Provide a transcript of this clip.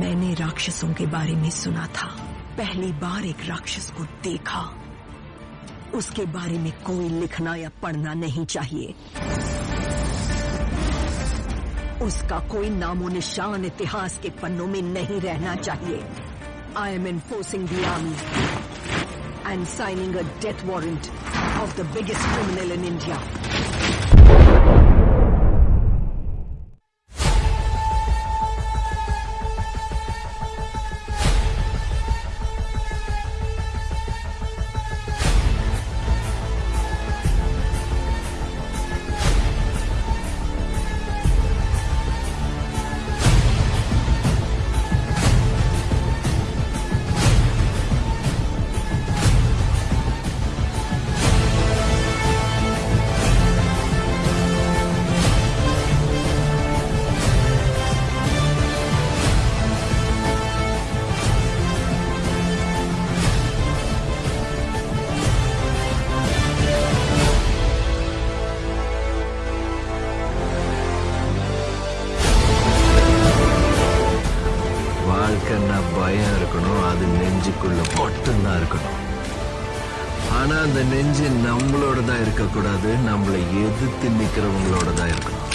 मैंने राक्षसों के बारे में सुना था। पहली बार एक राक्षस को देखा। उसके बारे में कोई लिखना या पढ़ना नहीं चाहिए। उसका कोई नामो निशान इतिहास के पन्नों में नहीं रहना चाहिए। I am enforcing the army and signing a death warrant of the biggest criminal in India வாழ்க்கைன்னா பயம் இருக்கணும் அது நெஞ்சுக்குள்ள மட்டும்தான் இருக்கணும். ஆனா அந்த நெஞ்சு நம்மளோட தான் இருக்கக்கூடாது நம்மளை எதிர்த்து நிக்கிறவங்களோட தான் இருக்கணும்.